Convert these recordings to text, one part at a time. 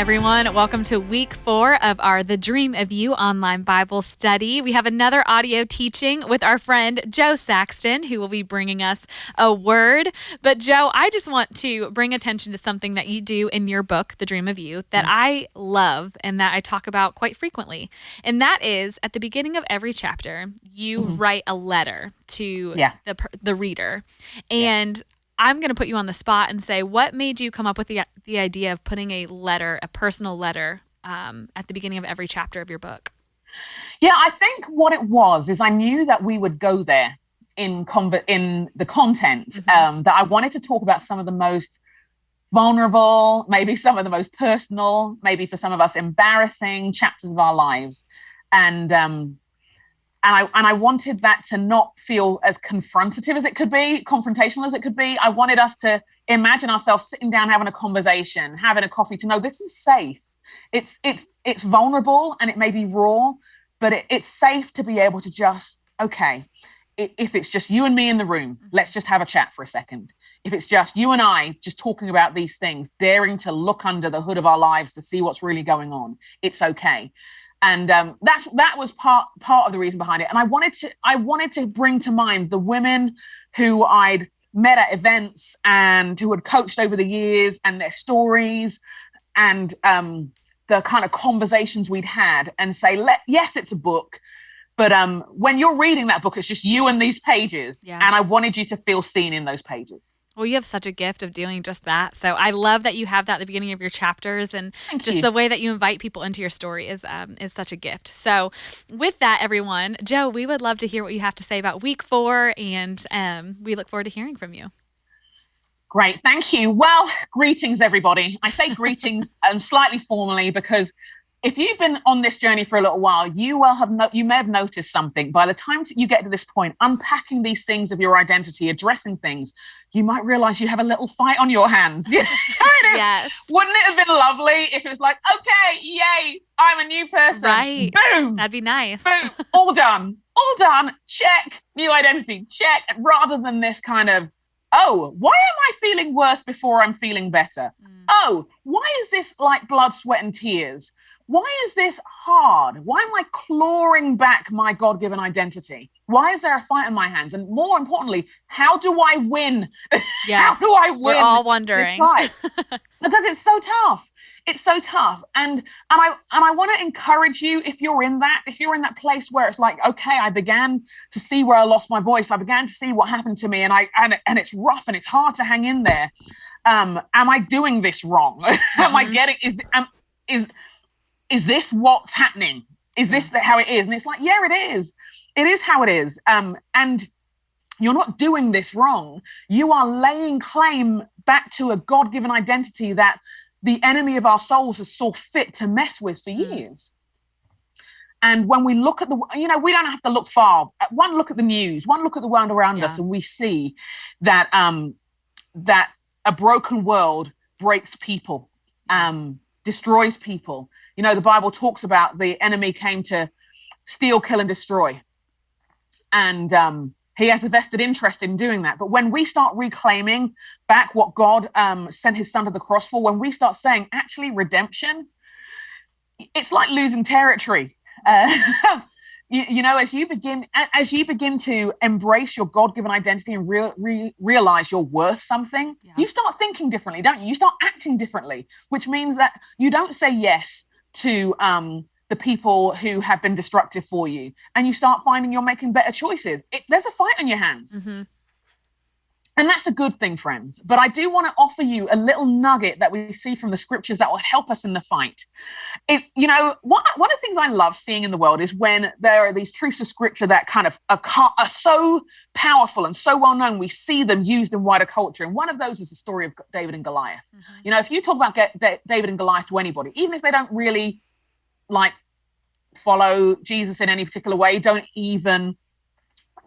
everyone. Welcome to week four of our The Dream of You online Bible study. We have another audio teaching with our friend Jo Saxton, who will be bringing us a word. But, Jo, I just want to bring attention to something that you do in your book, The Dream of You, that mm-hmm. I love and that I talk about quite frequently. And that is at the beginning of every chapter, you mm-hmm. write a letter to yeah. the, the reader. And yeah. I'm going to put you on the spot and say, what made you come up with the the idea of putting a letter, a personal letter, um, at the beginning of every chapter of your book? Yeah, I think what it was is I knew that we would go there in conv- in the content mm-hmm. um, that I wanted to talk about some of the most vulnerable, maybe some of the most personal, maybe for some of us embarrassing chapters of our lives, and um, and I and I wanted that to not feel as confrontative as it could be, confrontational as it could be. I wanted us to imagine ourselves sitting down having a conversation, having a coffee to know this is safe. It's it's it's vulnerable and it may be raw, but it, it's safe to be able to just okay. If it's just you and me in the room, mm-hmm. let's just have a chat for a second. If it's just you and I just talking about these things, daring to look under the hood of our lives to see what's really going on, it's okay and um, that's that was part part of the reason behind it. And I wanted to I wanted to bring to mind the women who I'd met at events and who had coached over the years and their stories and um, the kind of conversations we'd had and say, Let, yes, it's a book. But um, when you're reading that book, it's just you and these pages. Yeah. And I wanted you to feel seen in those pages. Well, you have such a gift of doing just that. So I love that you have that at the beginning of your chapters, and Thank just you. the way that you invite people into your story is um, is such a gift. So, with that, everyone, Jo, we would love to hear what you have to say about week four, and um, we look forward to hearing from you. Great, thank you. Well, greetings, everybody. I say greetings um, slightly formally because if you've been on this journey for a little while, you will have no, you may have noticed something. By the time you get to this point, unpacking these things of your identity, addressing things, you might realize you have a little fight on your hands. yes. Wouldn't it have been lovely if it was like, okay, yay, I'm a new person. Right. Boom. That'd be nice. Boom. All done. All done. Check. New identity. Check. Rather than this kind of, oh, why am I feeling worse before I'm feeling better? Mm. Oh, why is this like blood, sweat, and tears? Why is this hard? Why am I clawing back my God given identity? Why is there a fight in my hands? And more importantly, how do I win? Yes, how do I win? We're all wondering. because it's so tough. It's so tough. And and I and I want to encourage you if you're in that, if you're in that place where it's like, okay, I began to see where I lost my voice. I began to see what happened to me, and I and and it's rough and it's hard to hang in there. Um, am I doing this wrong? Mm-hmm. am I mm-hmm. getting is am, is is this what's happening? Is this how it is? And it's like, yeah, it is. It is how it is. Um, and you're not doing this wrong. You are laying claim back to a God given identity that the enemy of our souls has saw fit to mess with for years. And when we look at the, you know, we don't have to look far. One look at the news, one look at the world around yeah. us, and we see that um, that a broken world breaks people, um, destroys people, you know, the Bible talks about the enemy came to steal, kill, and destroy. And um, he has a vested interest in doing that. But when we start reclaiming back what God um, sent his son to the cross for, when we start saying, actually, redemption, it's like losing territory. Uh, you, you, know, as you begin as you begin to embrace your God-given identity and re- re- realize you're worth something, yeah. you start thinking differently, don't you? You start acting differently, which means that you don't say yes to um, the people who have been destructive for you, and you start finding you're making better choices. It, there's a fight on your hands. Mm-hmm. And that's a good thing, friends. But I do want to offer you a little nugget that we see from the scriptures that will help us in the fight. It, you know, one, one of the things I love seeing in the world is when there are these truths of scripture that kind of are, are so powerful and so well known, we see them used in wider culture. And one of those is the story of David and Goliath. Mm-hmm. You know, if you talk about David and Goliath to anybody, even if they don't really like follow Jesus in any particular way, don't even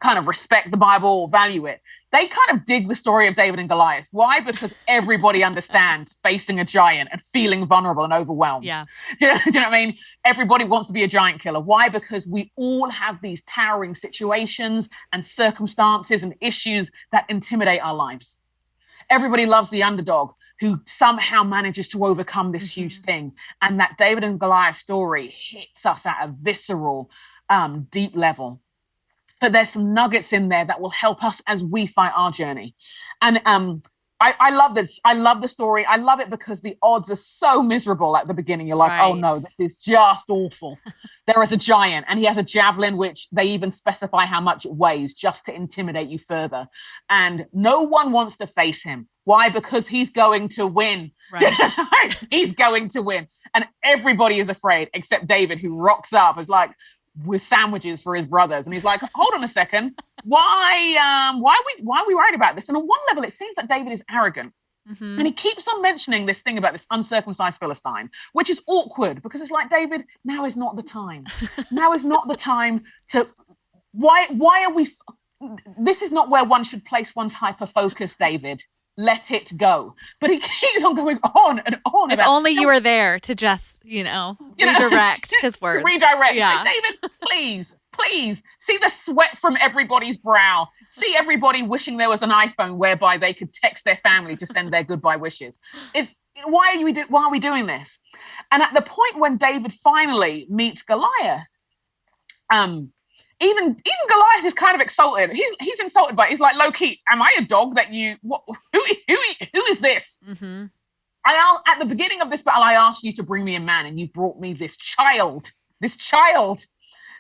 kind of respect the Bible or value it. They kind of dig the story of David and Goliath. Why? Because everybody understands facing a giant and feeling vulnerable and overwhelmed. Yeah. Do you, know, do you know what I mean? Everybody wants to be a giant killer. Why? Because we all have these towering situations and circumstances and issues that intimidate our lives. Everybody loves the underdog who somehow manages to overcome this mm-hmm. huge thing. And that David and Goliath story hits us at a visceral, um, deep level. But there's some nuggets in there that will help us as we fight our journey. And um, I, I love this. I love the story. I love it because the odds are so miserable at the beginning. You're like, right. oh no, this is just awful. there is a giant, and he has a javelin, which they even specify how much it weighs just to intimidate you further. And no one wants to face him. Why? Because he's going to win. Right. he's going to win. And everybody is afraid except David, who rocks up, is like, with sandwiches for his brothers. And he's like, hold on a second. Why um why are we why are we worried about this? And on one level, it seems that David is arrogant. Mm-hmm. And he keeps on mentioning this thing about this uncircumcised Philistine, which is awkward because it's like, David, now is not the time. now is not the time to why why are we this is not where one should place one's hyper focus, David let it go. But he keeps on going on and on. If only you were there to just, you know, you redirect know, his words. Redirect. Yeah. David, please, please see the sweat from everybody's brow. See everybody wishing there was an iPhone whereby they could text their family to send their goodbye wishes. It's why are we do, why are we doing this? And at the point when David finally meets Goliath, um, even even Goliath is kind of exalted. He's he's insulted by. It. He's like, Loki, am I a dog that you? What, who who who is this? Mm-hmm. I at the beginning of this battle, I asked you to bring me a man, and you brought me this child, this child,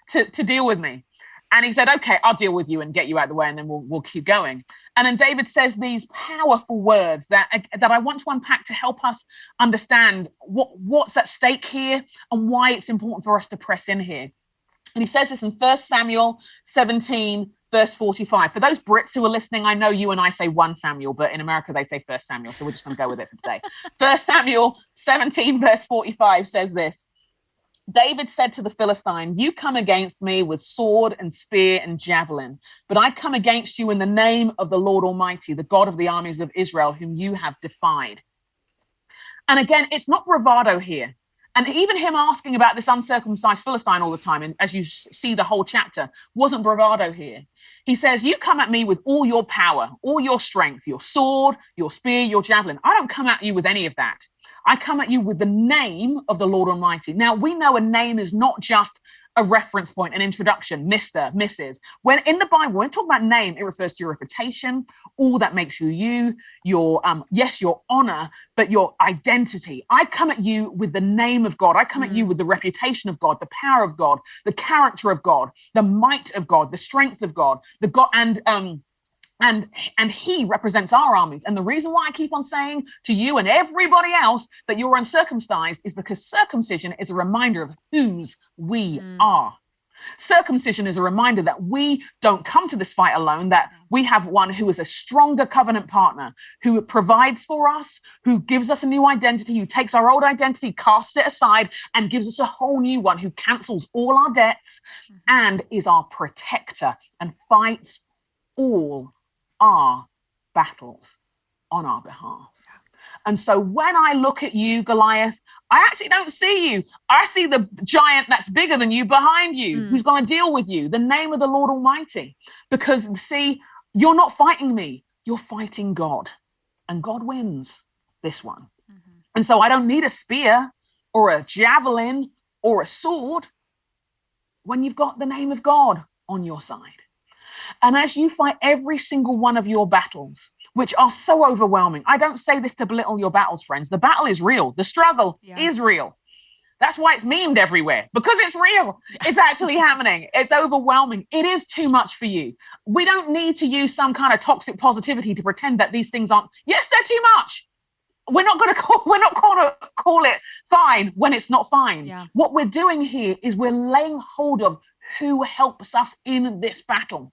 to to deal with me. And he said, "Okay, I'll deal with you and get you out of the way, and then we'll we'll keep going." And then David says these powerful words that that I want to unpack to help us understand what what's at stake here and why it's important for us to press in here. And he says this in 1 Samuel 17, verse 45. For those Brits who are listening, I know you and I say 1 Samuel, but in America they say 1 Samuel. So we're just going to go with it for today. 1 Samuel 17, verse 45 says this. David said to the Philistine, You come against me with sword and spear and javelin, but I come against you in the name of the Lord Almighty, the God of the armies of Israel, whom you have defied. And again, it's not bravado here. And even him asking about this uncircumcised Philistine all the time, and as you see the whole chapter, wasn't bravado here. He says, You come at me with all your power, all your strength, your sword, your spear, your javelin. I don't come at you with any of that. I come at you with the name of the Lord Almighty. Now, we know a name is not just a reference point, an introduction, Mr., Mrs. When in the Bible, when we talk about name, it refers to your reputation, all that makes you you, your um, yes, your honor, but your identity. I come at you with the name of God. I come mm. at you mm. with the reputation of God, the power of God, the character of God, the might of God, the strength of God, the God and um and and he represents our armies and the reason why i keep on saying to you and everybody else that you're uncircumcised is because circumcision is a reminder of whose we mm. are circumcision is a reminder that we don't come to this fight alone that we have one who is a stronger covenant partner who provides for us who gives us a new identity who takes our old identity casts it aside and gives us a whole new one who cancels all our debts mm-hmm. and is our protector and fights all our battles on our behalf. And so when I look at you, Goliath, I actually don't see you. I see the giant that's bigger than you behind you, mm. who's going to deal with you, the name of the Lord Almighty. Because see, you're not fighting me, you're fighting God. And God wins this one. Mm-hmm. And so I don't need a spear or a javelin or a sword when you've got the name of God on your side. And as you fight every single one of your battles, which are so overwhelming, I don't say this to belittle your battles, friends. The battle is real, the struggle yeah. is real. That's why it's memed everywhere because it's real. It's actually happening. It's overwhelming. It is too much for you. We don't need to use some kind of toxic positivity to pretend that these things aren't. Yes, they're too much. We're not going to call. We're not going to call it fine when it's not fine. Yeah. What we're doing here is we're laying hold of who helps us in this battle.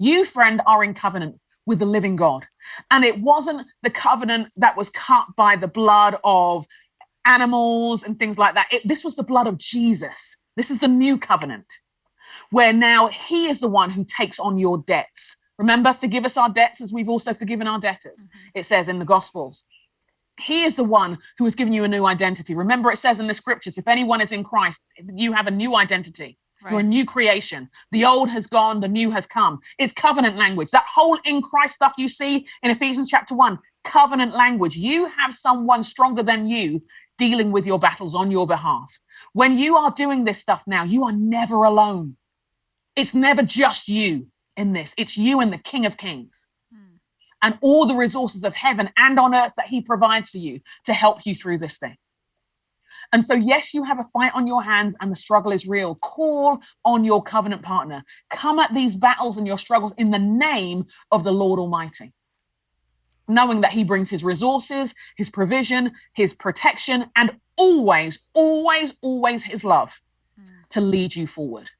You, friend, are in covenant with the living God. And it wasn't the covenant that was cut by the blood of animals and things like that. It, this was the blood of Jesus. This is the new covenant where now he is the one who takes on your debts. Remember, forgive us our debts as we've also forgiven our debtors. Mm-hmm. It says in the Gospels. He is the one who has given you a new identity. Remember, it says in the scriptures if anyone is in Christ, you have a new identity. Right. You're a new creation. The old has gone, the new has come. It's covenant language. That whole in Christ stuff you see in Ephesians chapter one covenant language. You have someone stronger than you dealing with your battles on your behalf. When you are doing this stuff now, you are never alone. It's never just you in this, it's you and the King of Kings mm. and all the resources of heaven and on earth that He provides for you to help you through this thing. And so, yes, you have a fight on your hands and the struggle is real. Call on your covenant partner. Come at these battles and your struggles in the name of the Lord Almighty, knowing that He brings His resources, His provision, His protection, and always, always, always His love mm. to lead you forward.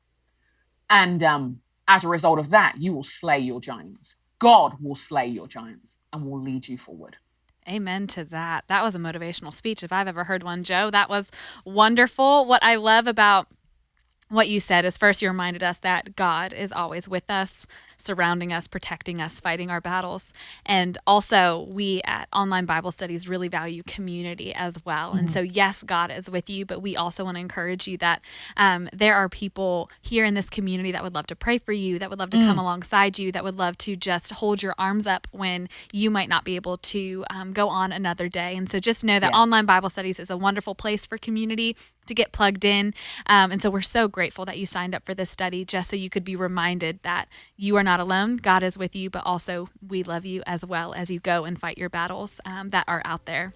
And um, as a result of that, you will slay your giants. God will slay your giants and will lead you forward. Amen to that. That was a motivational speech if I've ever heard one, Jo. That was wonderful. What I love about what you said is first you reminded us that God is always with us surrounding us, protecting us, fighting our battles. And also, we at Online Bible Studies really value community as well. Mm-hmm. And so, yes, God is with you, but we also want to encourage you that um, there are people here in this community that would love to pray for you, that would love to mm. come alongside you, that would love to just hold your arms up when you might not be able to um, go on another day. And so, just know that yeah. Online Bible Studies is a wonderful place for community to get plugged in. Um, and so, we're so grateful that you signed up for this study just so you could be reminded that you are not not alone. God is with you, but also we love you as well as you go and fight your battles um, that are out there.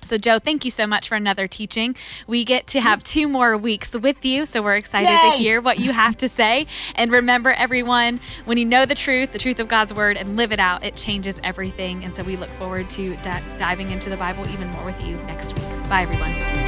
So, Jo, thank you so much for another teaching. We get to have two more weeks with you, so we're excited Yay! to hear what you have to say. And remember, everyone, when you know the truth, the truth of God's word, and live it out, it changes everything. And so we look forward to d- diving into the Bible even more with you next week. Bye, everyone.